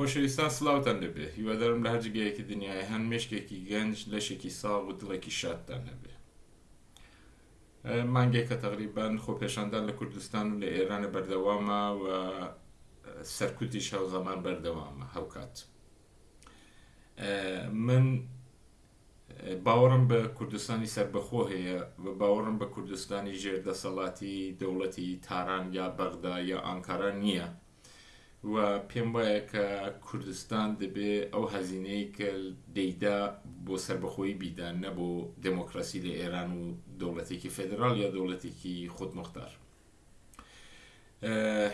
خۆشەویستان سڵاوتان لێبێ هیوادارم لە هەر جگەیەکی دنیای هەن مێشکێکی گەنج لەشێکی ساغ و دڵێکی شادتان هەبێ مانگێکە تقریبان خۆپێشاندان لە کوردستان و لە ئێرانە بەردەوامە و سەرکوتیش هەوزەمان بەردەوامە هەوکات من باوەڕم بە کوردستانی سربەخۆ هەیە و باوەڕم بە کوردستانی ژێر دەسەڵاتی دەوڵەتی تاران یا بەغدا یا ئانکارا نییە و پێم وایە کە کوردستان دەبێ ئەو هەزینەی کە دەیدا بۆ سەربەخۆی بیدا نە بۆ دموکراسی لە ئێران و دەوڵەتێکی فدرال یا دەوڵەتێکی خودمختار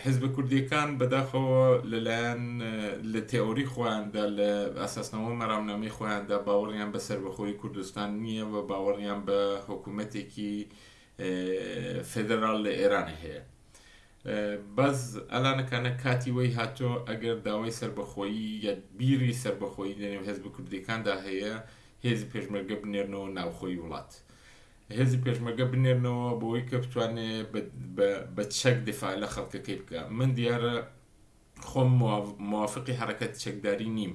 حزب کوردیەکان بەداخەوە لەلایەن لە تئۆری خۆیاندا لە ئاساسنەوە مەرامنامەی خۆیاندا باوەڕیان بە سەربەخۆی کوردستان نییە و باوەڕیان بە حکوومەتێکی فدرال لە ئێرانی هەیە بەس ئەلانە کانە کاتی وەی هاتۆ ئەگەر داوای سەربەخۆیی یا بیری سەربەخۆیی لە نێو هێزبە کوردیەکاندا هەیە هێزی پێشمەرگە بنێرنەوە ناوخۆی وڵات هێزی پێشمەرگە بنێرنەوە بۆی کە بتوانێ بە بە چەک دفاع لە خەڵکەکەی بکە من دیارە خۆم موافقی حەرەکەتی چەکداری نیم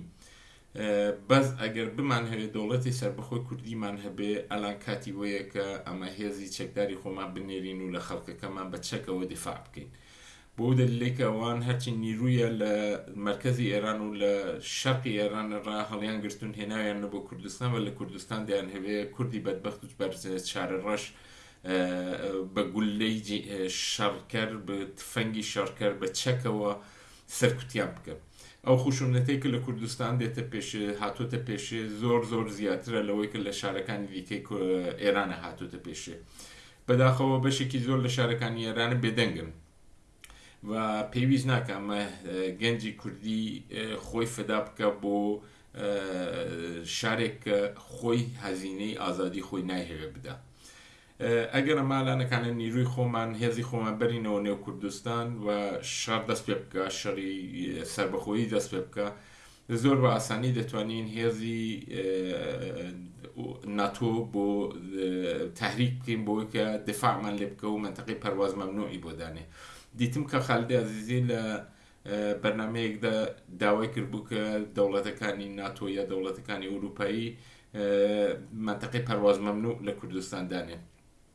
بەس ئەگەر بمانهەوێ دەوڵەتی سەربەخۆی کوردیمان هەبێ ئەلان کاتی وەیە کە ئەمە هێزی چەکداری خۆمان بنێرین و لە خەڵکەکەمان بە چەکەوە دیفاع بکەین بۆ دەلیلەی کە ئەوان هەرچی نیرویە لە مەرکەزی ئێران و لە شەرقی ئێران ڕا هەڵیان گرتون هێناویان نە بۆ کوردستان و لە کوردستان دەیان هەوێ کوردی بەدبەخت و بەرزێ چارە ڕەش بە گوللەی شەڕکەر، بە تفەنگی شەڕکەر، بە چەکەوە سەرکوتیان بکەن. ئەو خشونەتەی کە لە کوردستان دێتە پێش، هاتووەتە پێش، زۆر زۆر زیاترە لەوەی کە لە شارەکانی دیکەی ئێرانە هاتووەتە پێش. بەداخەوە بەشێکی زۆر لە شارەکانی ئێرانە بێدەنگن. و پێویست ناکە ئەمە گەنجی کوردی خۆی فدا بکە بۆ شارێک کە خۆی هەزینەی ئازادی خۆی نایهەوێ بدا ئەگەر مالانەکانە نیروی خۆمان هێزی خۆمان بەرینەوە نێو کوردستان و شار دەست پێ بکە شەڕی سربەخۆیی دەست پێ بکە زۆر بە ئاسانی دەتوانین هێزی ناتۆ بۆ تەهریک بکەین بۆی کە دفاعمان لێ بکە و منتەقی پەرواز مەمنوعی بۆ دانێ دیتم کە خالدی عزیزی لە بەرنمەیەکدا داوای کردبوو کە دەوڵەتەکانی ناتۆ یا دەوڵەتەکانی ئەوروپایی منتەقی پەرواز مەمنوع لە کوردستان دانێن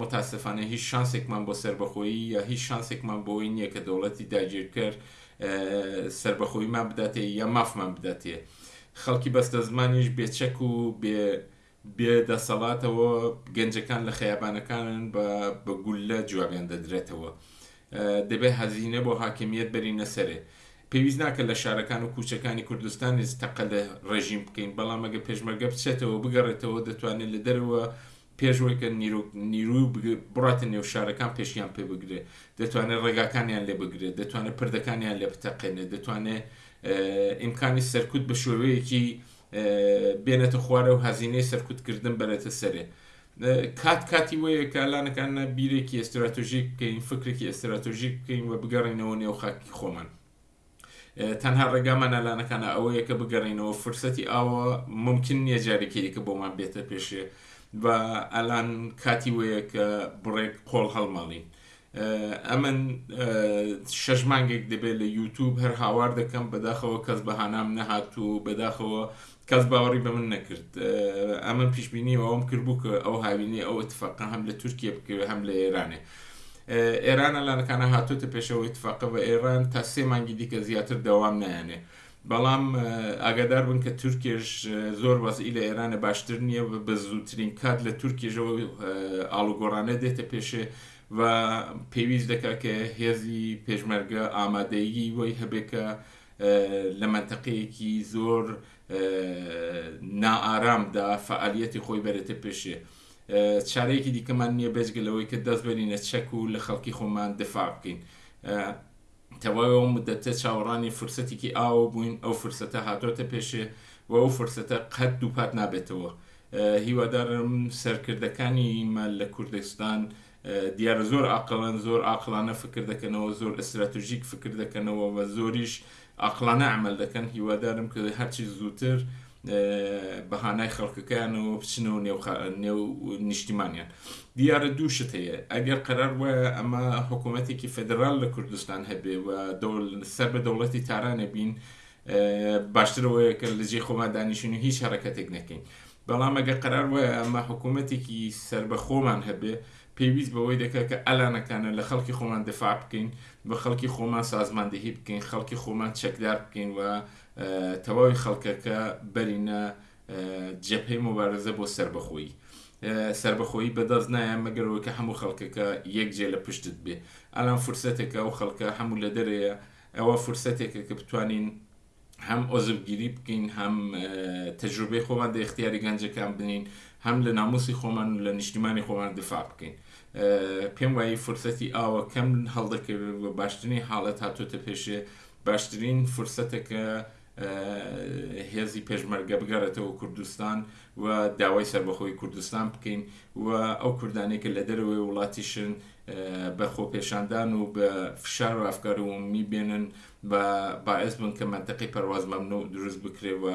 متاسفانە هیچ شانسێکمان بۆ سەربەخۆیی یا هیچ شانسێکمان بۆی نییە کە دەوڵەتی داگیرکەر سەربەخۆیمان بداتێ یا مافمان بداتێ خەڵکی بەستە زمانیش بێچەک و بێ بێ دەسەڵاتەوە گەنجەکان لە خەیابانەکانن بە بە گولە جوابیان دەدرێتەوە دەبێت هەزینە بۆ حاکمیت بەرینە سەرێ پێویست ناکە لە شارەکان و کوچەکانی کوردستانیش تەقە لە ڕێژیم بکەین بەڵام ئەگە پێشمەرگە بچێتەوە بگەڕێتەوە دەتوانێت لە دەرەوە پێش ئەوەی کە نیرۆک نیروی بڕاتە نێو شارەکان پێشیان پێ بگرێ، دەتوانێ ڕێگاکانیان لێ بگرێ، دەتوانێ پردەکانیان لێ بتەقێنێ، دەتوانێ ئیمکانی سەرکوت بە شێوەیەکی بێنێتە خوارێ و هەزینەی سەرکوتکردن بەرێتە سەرێ. کات کاتی وەیە کە لانەکانە بیرێکی ئێستراتۆژیک بکەین، فکرێکی ئێستراتۆژیک بکەین و بگەڕێینەوە نێو خاکی خۆمان. تەنها ڕێگامان ئەلانەکانە ئەوەیە کە بگەڕینەوە فرسەتی ئاوە ممکن نییە جارێکی دیکە بۆمان بێتە پێشێ بە ئەلان کاتی وەیە کە بڕێک قۆڵ هەڵماڵین ئەمن شەش مانگێک دەبێت لە یوتوب هەر هاوار دەکەم بەداخەوە کەس بەهانام نەهات و بەداخەوە کەس باوەڕی بە من نەکرد. ئەمن پیشبینی ئەوەم کردبوو کە ئەو هاوینەی ئەو اتفاقە هەم لە تورکیە بکەوێت هەم لە ئێرانێ. ئێرانە لانەکانە هاتۆتە پێشەوە اتفاقە بە ئێران تا سێ مانگی دیکە زیاتر دەوام نایانێ. بەڵام ئاگادار بن کە تورکێش زۆر وەزئی لە ئێرانە باشتر نییە بە زووترین کات لە تورکێژەوە ئاڵوگۆڕانە دێتە پێشێ و پێویست دەکات کە هێزی پێشمەرگە ئامادەیی وی هەبێکە لە مەنتەقەیەکی زۆر نائارامدا فەعالیەتی خۆی بەرێتە پێشێ چارەیەکی دیکەمان نییە بێجگە لەوەی کە دەست بەرینە چەک و لە خەڵکی خۆمان دفاع بکەین تەواو مدەتە چاوەڕانی فرسەتێکی ئاوە بووین ئەو فرسەتە هاتۆتە پێشێ و ئەو فرسەتە قەت دووپات نابێتەوە هیوادارم سەرکردەکانی مال لە کوردستان دیارە زۆر ئاقڵن، زۆر ئاقڵانە فکر دەکەنەوە، زۆر ئیستراتژیک فکر دەکەنەوە و زۆریش ئاقڵانە عەمەل دەکەن، هیوادارم کە هەرچی زووتر بە هانای خەڵکەکەیانەوە بچنەوە نێو خە نێو نیشتیمانیان. دیارە دوو شت هەیە، ئەگەر قەرار وایە ئەمە حکوومەتێکی فێدراڵ لە کوردستان هەبێ و دەوڵ سەر بە دەوڵەتی تارانە بین، باشتر ئەوەیە کە لە جێی خۆمان دانیشین و هیچ هەرەکەتێک نەکەین. بەڵام ئەگەر قەرار وایە ئەمە حکوومەتێکی سەربەخۆمان هەبێ، پێویست بەوەی دەکات کە ئەلانەکانە لە خەڵکی خۆمان دفاع بکەین و خەڵکی خۆمان سازماندهی بکەین، خەڵکی خۆمان چەکدار بکەین و تەواوی خەڵکەکە بەرینە جەبهەی موبارزە بۆ سەربەخۆیی. سەربەخۆیی بەدەست نایە مەگەر ئەوەی کە هەموو خەڵکەکە یەکجێ لە پشتت بێ. ئەلان فرسەتێکە، ئەو خەڵکە هەموو لە دەرەیە، ئەوە فرسەتێکە کە بتوانین. هەم عوزرگیری بکەین هەم تەجروبەی خۆمان دە اختیاری گەنجەکان بنین هەم لە ناموسی خۆمان و لە نیشتیمانی خۆمان دفاع بکەین پێم وایی فرسەتی ئاوە کەم هەڵدەکەوێت و باشترین حاڵەت هاتوتە پێشێ باشترین فرسەتەکە هێزی پێشمەرگە بگەڕێتەوە کوردستان و داوای سربەخۆی کوردستان بکەین و ئەو کوردانی کە لە دەرەوەی وڵاتیشن بە خۆپێشاندان و بە فشار و ئەفکار و می بێنن و با باعس بن کە مەنتەقەی پەرواز مەمنوع دروست بکرێ و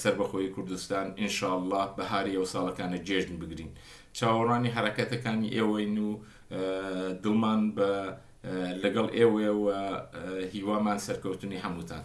سەربەخۆیی کوردستان ان شاء اللە بەهاری ئەو ساڵەکانە جێژن بگرین. چاوەڕوانی حەرەکەتەکانی ئێوەین و دڵمان بە لەگەڵ ئێوەیە و هیوامان سەرکەوتنی هەمووتان.